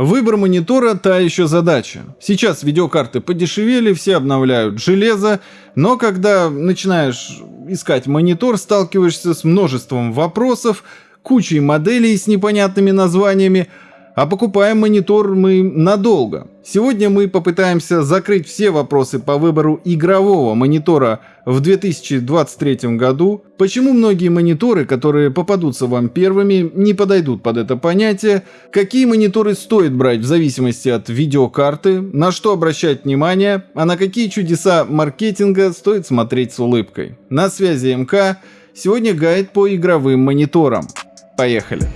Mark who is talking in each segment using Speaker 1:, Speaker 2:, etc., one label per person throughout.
Speaker 1: Выбор монитора – та еще задача. Сейчас видеокарты подешевели, все обновляют железо, но когда начинаешь искать монитор, сталкиваешься с множеством вопросов, кучей моделей с непонятными названиями, а покупаем монитор мы надолго. Сегодня мы попытаемся закрыть все вопросы по выбору игрового монитора в 2023 году, почему многие мониторы, которые попадутся вам первыми, не подойдут под это понятие, какие мониторы стоит брать в зависимости от видеокарты, на что обращать внимание, а на какие чудеса маркетинга стоит смотреть с улыбкой. На связи МК, сегодня гайд по игровым мониторам. Поехали!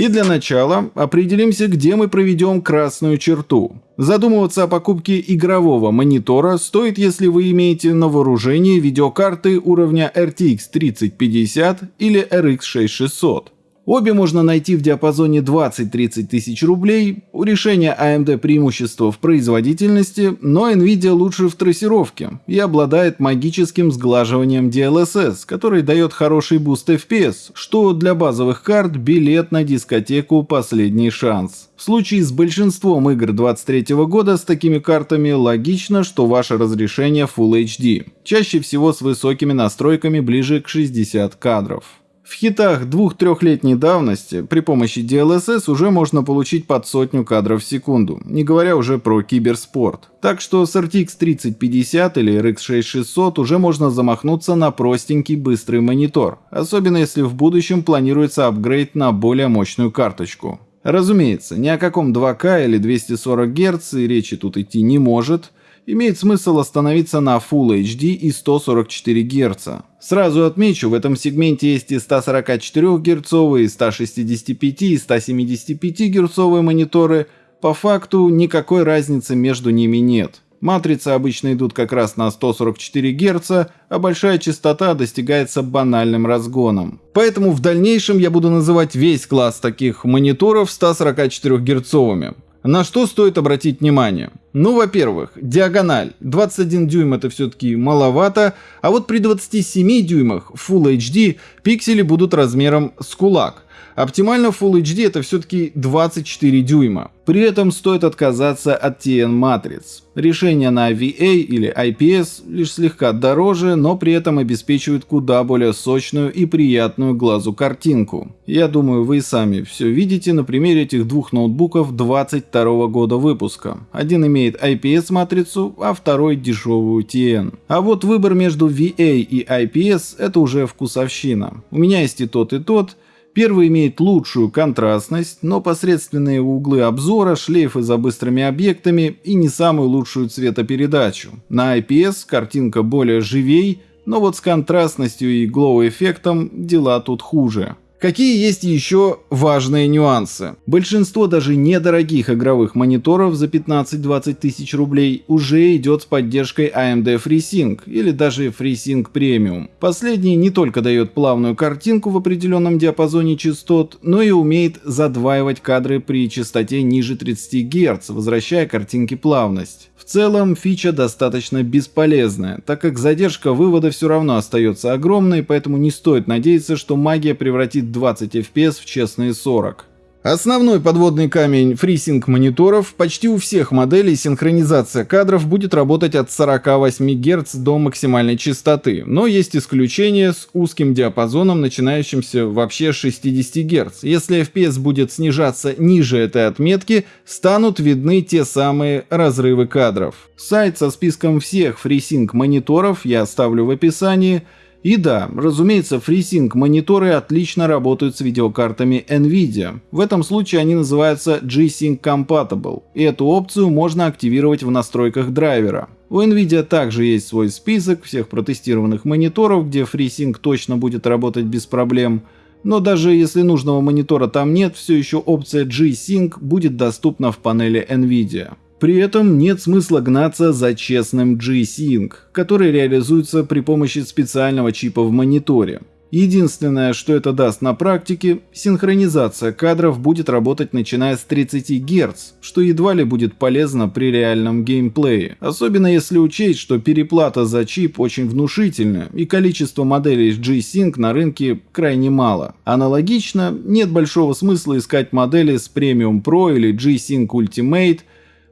Speaker 1: И для начала определимся, где мы проведем красную черту. Задумываться о покупке игрового монитора стоит, если вы имеете на вооружении видеокарты уровня RTX 3050 или RX 6600. Обе можно найти в диапазоне 20-30 тысяч рублей. У решения AMD преимущество в производительности, но Nvidia лучше в трассировке и обладает магическим сглаживанием DLSS, который дает хороший буст FPS, что для базовых карт билет на дискотеку последний шанс. В случае с большинством игр 23 года с такими картами логично, что ваше разрешение Full HD, чаще всего с высокими настройками ближе к 60 кадров. В хитах двух-трехлетней давности при помощи DLSS уже можно получить под сотню кадров в секунду, не говоря уже про киберспорт. Так что с RTX 3050 или RX 6600 уже можно замахнуться на простенький быстрый монитор, особенно если в будущем планируется апгрейд на более мощную карточку. Разумеется, ни о каком 2К или 240 Гц и речи тут идти не может, имеет смысл остановиться на Full HD и 144 Гц. Сразу отмечу, в этом сегменте есть и 144 Гц, и 165, и 175 Гц мониторы. По факту никакой разницы между ними нет. Матрицы обычно идут как раз на 144 Гц, а большая частота достигается банальным разгоном. Поэтому в дальнейшем я буду называть весь класс таких мониторов 144 герцовыми. На что стоит обратить внимание? Ну, во-первых, диагональ. 21 дюйм это все-таки маловато, а вот при 27 дюймах Full HD пиксели будут размером с кулак. Оптимально Full HD это все-таки 24 дюйма. При этом стоит отказаться от TN матриц. Решения на VA или IPS лишь слегка дороже, но при этом обеспечивают куда более сочную и приятную глазу картинку. Я думаю, вы сами все видите на примере этих двух ноутбуков 22 года выпуска. Один имеет IPS матрицу, а второй дешевую TN. А вот выбор между VA и IPS это уже вкусовщина. У меня есть и тот, и тот, Первый имеет лучшую контрастность, но посредственные углы обзора, шлейфы за быстрыми объектами и не самую лучшую цветопередачу. На IPS картинка более живей, но вот с контрастностью и глоу-эффектом дела тут хуже. Какие есть еще важные нюансы? Большинство даже недорогих игровых мониторов за 15-20 тысяч рублей уже идет с поддержкой AMD FreeSync или даже FreeSync Premium. Последний не только дает плавную картинку в определенном диапазоне частот, но и умеет задваивать кадры при частоте ниже 30 Гц, возвращая картинке плавность целом фича достаточно бесполезная, так как задержка вывода все равно остается огромной, поэтому не стоит надеяться, что магия превратит 20 FPS в честные 40. Основной подводный камень фрисинг мониторов почти у всех моделей синхронизация кадров будет работать от 48 Гц до максимальной частоты, но есть исключения с узким диапазоном, начинающимся вообще с 60 Гц. Если FPS будет снижаться ниже этой отметки, станут видны те самые разрывы кадров. Сайт со списком всех фрисинг мониторов я оставлю в описании. И да, разумеется, FreeSync мониторы отлично работают с видеокартами NVIDIA. В этом случае они называются G-Sync Compatible, и эту опцию можно активировать в настройках драйвера. У NVIDIA также есть свой список всех протестированных мониторов, где FreeSync точно будет работать без проблем, но даже если нужного монитора там нет, все еще опция G-Sync будет доступна в панели NVIDIA. При этом нет смысла гнаться за честным G-Sync, который реализуется при помощи специального чипа в мониторе. Единственное, что это даст на практике, синхронизация кадров будет работать начиная с 30 Гц, что едва ли будет полезно при реальном геймплее, особенно если учесть, что переплата за чип очень внушительная и количество моделей G-Sync на рынке крайне мало. Аналогично, нет большого смысла искать модели с Premium Pro или G-Sync Ultimate,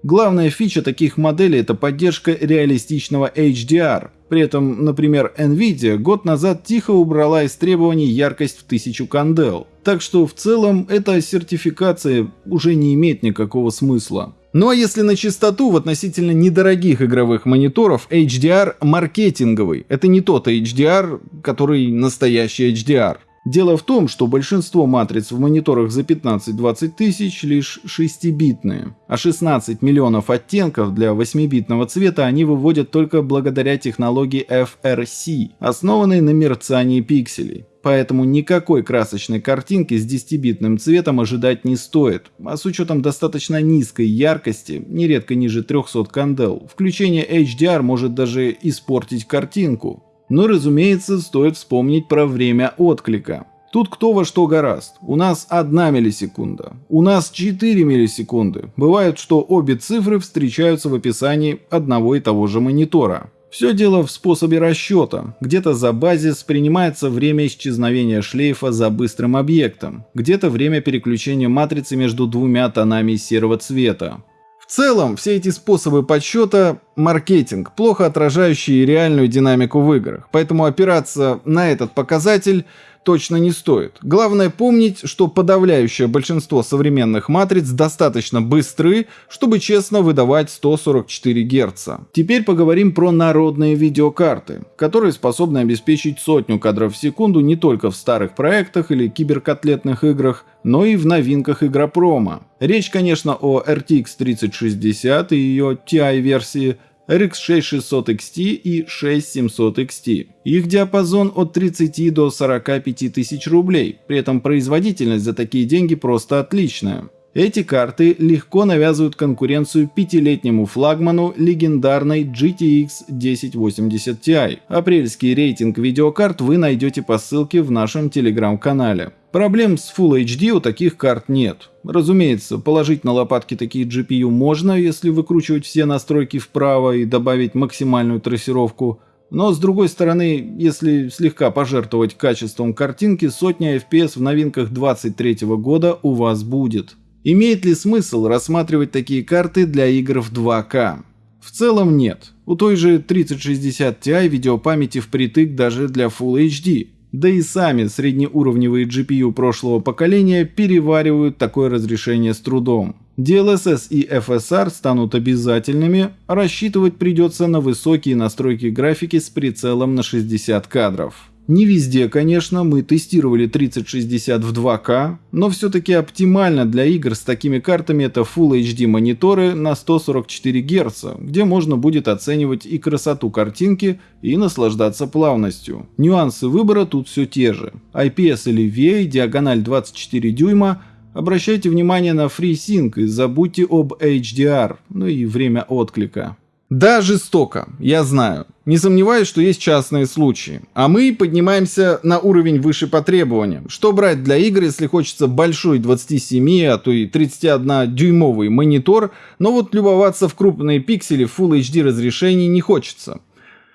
Speaker 1: Главная фича таких моделей – это поддержка реалистичного HDR. При этом, например, Nvidia год назад тихо убрала из требований яркость в 1000 кандел. Так что в целом эта сертификация уже не имеет никакого смысла. Ну а если на чистоту в относительно недорогих игровых мониторов HDR маркетинговый. Это не тот HDR, который настоящий HDR. Дело в том, что большинство матриц в мониторах за 15-20 тысяч лишь 6-битные, а 16 миллионов оттенков для 8-битного цвета они выводят только благодаря технологии FRC, основанной на мерцании пикселей. Поэтому никакой красочной картинки с 10-битным цветом ожидать не стоит, а с учетом достаточно низкой яркости, нередко ниже 300 кандел, включение HDR может даже испортить картинку, но, разумеется, стоит вспомнить про время отклика. Тут кто во что гораст. У нас 1 миллисекунда. У нас 4 миллисекунды. Бывает, что обе цифры встречаются в описании одного и того же монитора. Все дело в способе расчета. Где-то за базис принимается время исчезновения шлейфа за быстрым объектом, где-то время переключения матрицы между двумя тонами серого цвета. В целом, все эти способы подсчета – маркетинг, плохо отражающий реальную динамику в играх, поэтому опираться на этот показатель точно не стоит. Главное помнить, что подавляющее большинство современных матриц достаточно быстры, чтобы честно выдавать 144 Гц. Теперь поговорим про народные видеокарты, которые способны обеспечить сотню кадров в секунду не только в старых проектах или киберкотлетных играх, но и в новинках игропрома. Речь, конечно, о RTX 3060 и ее TI-версии, RX 6600 XT и 6700 XT. Их диапазон от 30 до 45 тысяч рублей, при этом производительность за такие деньги просто отличная. Эти карты легко навязывают конкуренцию пятилетнему флагману легендарной GTX 1080 Ti. Апрельский рейтинг видеокарт вы найдете по ссылке в нашем телеграм-канале. Проблем с Full HD у таких карт нет. Разумеется, положить на лопатки такие GPU можно, если выкручивать все настройки вправо и добавить максимальную трассировку. Но с другой стороны, если слегка пожертвовать качеством картинки, сотня FPS в новинках 23 года у вас будет. Имеет ли смысл рассматривать такие карты для игр в 2К? В целом нет. У той же 3060 Ti видеопамяти впритык даже для Full HD, да и сами среднеуровневые GPU прошлого поколения переваривают такое разрешение с трудом. DLSS и FSR станут обязательными, рассчитывать придется на высокие настройки графики с прицелом на 60 кадров. Не везде, конечно, мы тестировали 3060 в 2К, но все-таки оптимально для игр с такими картами это Full HD мониторы на 144 Гц, где можно будет оценивать и красоту картинки, и наслаждаться плавностью. Нюансы выбора тут все те же. IPS или VA, диагональ 24 дюйма, обращайте внимание на FreeSync и забудьте об HDR, ну и время отклика. Да, жестоко, я знаю. Не сомневаюсь, что есть частные случаи. А мы поднимаемся на уровень выше по требованиям. Что брать для игр, если хочется большой 27, а то и 31 дюймовый монитор, но вот любоваться в крупные пиксели Full HD разрешений не хочется.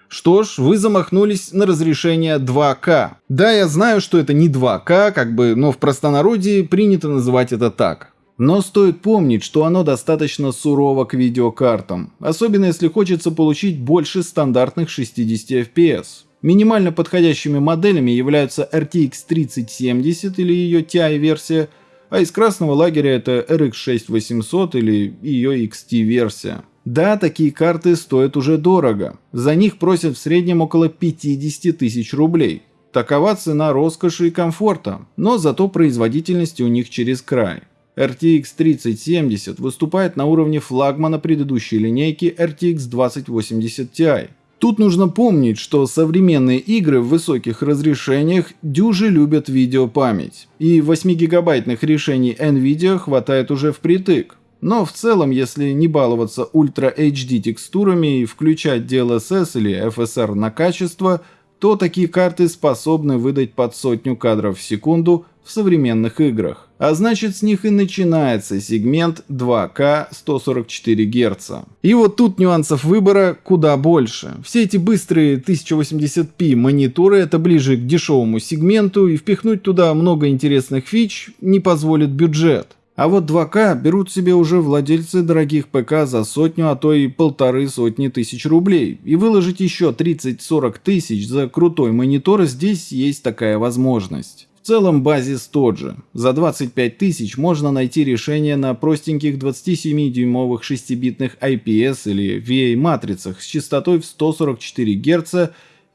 Speaker 1: Что ж, вы замахнулись на разрешение 2К. Да, я знаю, что это не 2К, как бы, но в простонародье принято называть это так. Но стоит помнить, что оно достаточно сурово к видеокартам, особенно если хочется получить больше стандартных 60 FPS. Минимально подходящими моделями являются RTX 3070 или ее TI-версия, а из красного лагеря это RX 6800 или ее XT-версия. Да, такие карты стоят уже дорого. За них просят в среднем около 50 тысяч рублей. Такова цена роскоши и комфорта, но зато производительности у них через край. RTX 3070 выступает на уровне флагмана предыдущей линейки RTX 2080 Ti. Тут нужно помнить, что современные игры в высоких разрешениях дюжи любят видеопамять, и 8-гигабайтных решений NVIDIA хватает уже впритык. Но в целом, если не баловаться Ultra HD текстурами и включать DLSS или FSR на качество, то такие карты способны выдать под сотню кадров в секунду в современных играх. А значит с них и начинается сегмент 2К 144 Гц. И вот тут нюансов выбора куда больше. Все эти быстрые 1080p мониторы это ближе к дешевому сегменту и впихнуть туда много интересных фич не позволит бюджет. А вот 2К берут себе уже владельцы дорогих ПК за сотню, а то и полторы сотни тысяч рублей. И выложить еще 30-40 тысяч за крутой монитор здесь есть такая возможность. В целом базис тот же. За 25 тысяч можно найти решение на простеньких 27-дюймовых 6-битных IPS или VA матрицах с частотой в 144 Гц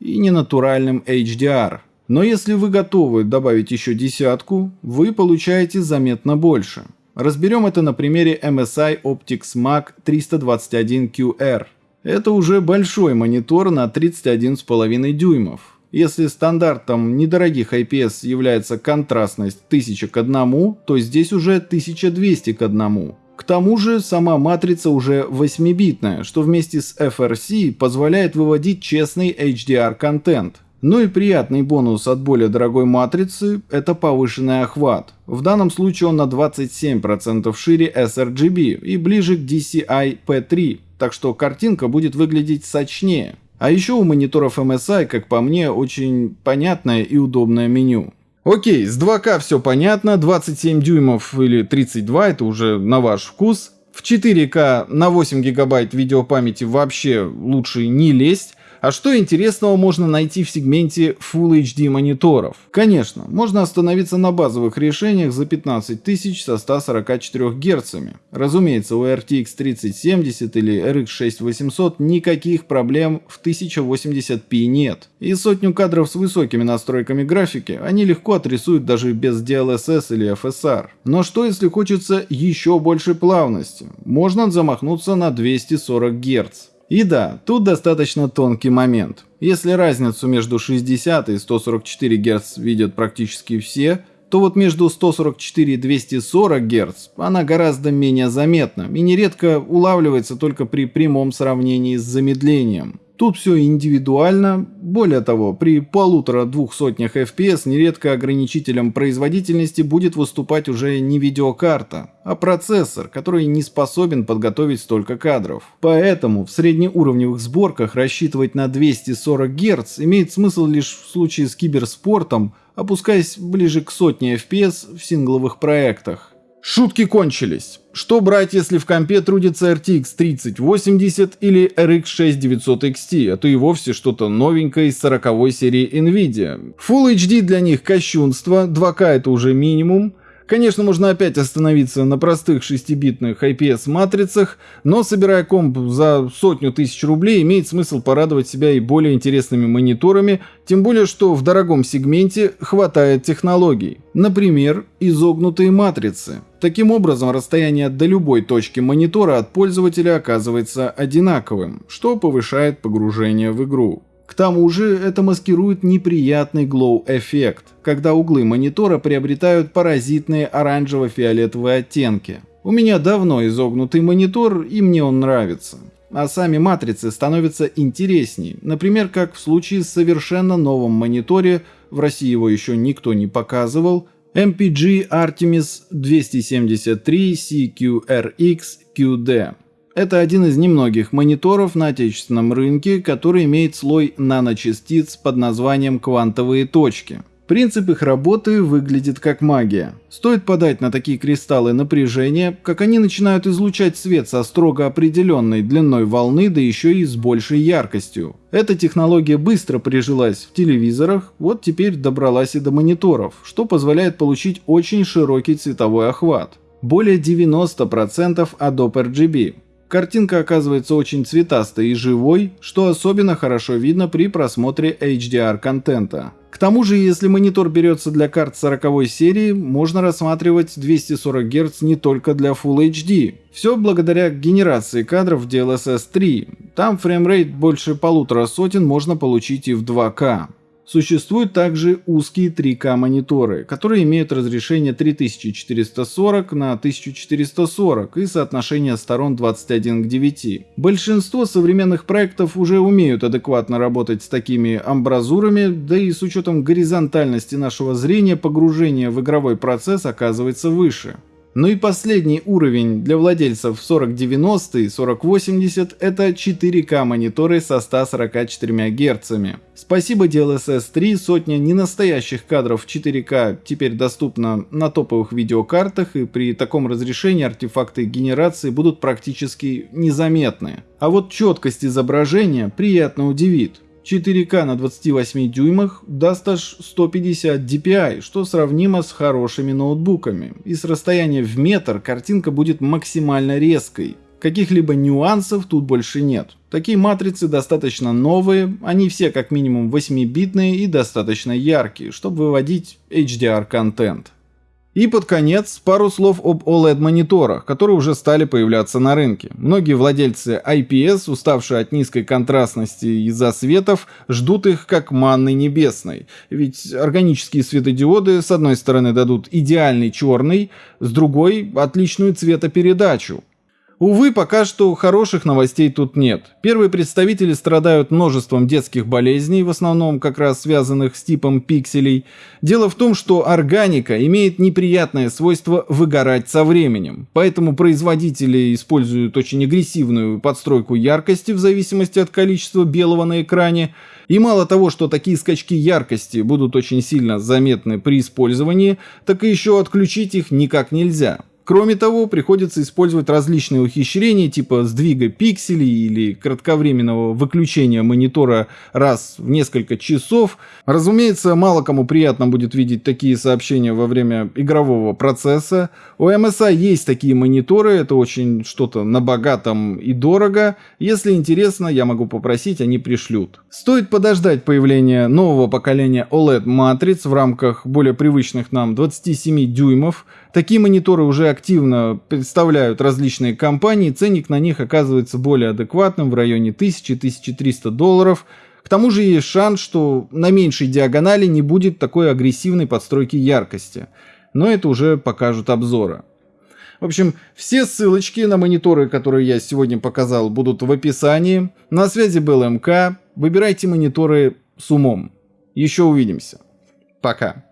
Speaker 1: и ненатуральным HDR. Но если вы готовы добавить еще десятку, вы получаете заметно больше. Разберем это на примере MSI Optics Mac 321QR. Это уже большой монитор на 31,5 дюймов. Если стандартом недорогих IPS является контрастность 1000 к 1, то здесь уже 1200 к 1. К тому же сама матрица уже 8-битная, что вместе с FRC позволяет выводить честный HDR-контент. Ну и приятный бонус от более дорогой матрицы – это повышенный охват. В данном случае он на 27% шире sRGB и ближе к DCI P3, так что картинка будет выглядеть сочнее. А еще у мониторов MSI, как по мне, очень понятное и удобное меню. Окей, с 2К все понятно, 27 дюймов или 32 это уже на ваш вкус. В 4К на 8 гигабайт видеопамяти вообще лучше не лезть. А что интересного можно найти в сегменте Full HD мониторов? Конечно, можно остановиться на базовых решениях за 15 тысяч со 144 Гц. Разумеется, у RTX 3070 или RX 6800 никаких проблем в 1080p нет. И сотню кадров с высокими настройками графики они легко отрисуют даже без DLSS или FSR. Но что если хочется еще больше плавности? Можно замахнуться на 240 Гц. И да, тут достаточно тонкий момент. Если разницу между 60 и 144 Гц видят практически все, то вот между 144 и 240 Гц она гораздо менее заметна и нередко улавливается только при прямом сравнении с замедлением. Тут все индивидуально, более того, при полутора-двух сотнях FPS нередко ограничителем производительности будет выступать уже не видеокарта, а процессор, который не способен подготовить столько кадров. Поэтому в среднеуровневых сборках рассчитывать на 240 Гц имеет смысл лишь в случае с киберспортом, опускаясь ближе к сотне FPS в сингловых проектах. Шутки кончились. Что брать, если в компе трудится RTX 3080 или RX 6900 XT, а то и вовсе что-то новенькое из 40 серии Nvidia? Full HD для них кощунство, 2К это уже минимум, Конечно, можно опять остановиться на простых 6-битных IPS-матрицах, но собирая комп за сотню тысяч рублей, имеет смысл порадовать себя и более интересными мониторами, тем более, что в дорогом сегменте хватает технологий. Например, изогнутые матрицы. Таким образом, расстояние до любой точки монитора от пользователя оказывается одинаковым, что повышает погружение в игру. К тому же это маскирует неприятный glow-эффект, когда углы монитора приобретают паразитные оранжево-фиолетовые оттенки. У меня давно изогнутый монитор, и мне он нравится. А сами матрицы становятся интересней, например, как в случае с совершенно новым мониторе, в России его еще никто не показывал, MPG Artemis 273 CQRX QD. Это один из немногих мониторов на отечественном рынке, который имеет слой наночастиц под названием квантовые точки. Принцип их работы выглядит как магия. Стоит подать на такие кристаллы напряжение, как они начинают излучать свет со строго определенной длиной волны, да еще и с большей яркостью. Эта технология быстро прижилась в телевизорах, вот теперь добралась и до мониторов, что позволяет получить очень широкий цветовой охват. Более 90% Adobe RGB. Картинка оказывается очень цветастой и живой, что особенно хорошо видно при просмотре HDR-контента. К тому же, если монитор берется для карт 40 серии, можно рассматривать 240 Гц не только для Full HD. Все благодаря генерации кадров в DLSS 3. Там фреймрейт больше полутора сотен можно получить и в 2К. Существуют также узкие 3К мониторы, которые имеют разрешение 3440 на 1440 и соотношение сторон 21 к 9. Большинство современных проектов уже умеют адекватно работать с такими амбразурами, да и с учетом горизонтальности нашего зрения погружение в игровой процесс оказывается выше. Ну и последний уровень для владельцев 4090 и 4080 это 4К мониторы со 144 Гц. Спасибо DLSS 3, сотня ненастоящих кадров 4К теперь доступна на топовых видеокартах и при таком разрешении артефакты генерации будут практически незаметны. А вот четкость изображения приятно удивит. 4К на 28 дюймах даст аж 150 dpi, что сравнимо с хорошими ноутбуками. И с расстояния в метр картинка будет максимально резкой. Каких-либо нюансов тут больше нет. Такие матрицы достаточно новые, они все как минимум 8-битные и достаточно яркие, чтобы выводить HDR-контент. И под конец пару слов об OLED-мониторах, которые уже стали появляться на рынке. Многие владельцы IPS, уставшие от низкой контрастности из-за светов, ждут их как манны небесной. Ведь органические светодиоды с одной стороны дадут идеальный черный, с другой — отличную цветопередачу. Увы, пока что хороших новостей тут нет. Первые представители страдают множеством детских болезней, в основном как раз связанных с типом пикселей. Дело в том, что органика имеет неприятное свойство выгорать со временем, поэтому производители используют очень агрессивную подстройку яркости в зависимости от количества белого на экране, и мало того, что такие скачки яркости будут очень сильно заметны при использовании, так и еще отключить их никак нельзя. Кроме того, приходится использовать различные ухищрения типа сдвига пикселей или кратковременного выключения монитора раз в несколько часов. Разумеется, мало кому приятно будет видеть такие сообщения во время игрового процесса. У MSI есть такие мониторы, это очень что-то на богатом и дорого. Если интересно, я могу попросить, они пришлют. Стоит подождать появления нового поколения OLED-матриц в рамках более привычных нам 27 дюймов. Такие мониторы уже активно представляют различные компании, ценник на них оказывается более адекватным в районе 1000-1300 долларов. К тому же есть шанс, что на меньшей диагонали не будет такой агрессивной подстройки яркости. Но это уже покажут обзоры. В общем, все ссылочки на мониторы, которые я сегодня показал, будут в описании. На связи был МК. Выбирайте мониторы с умом. Еще увидимся. Пока.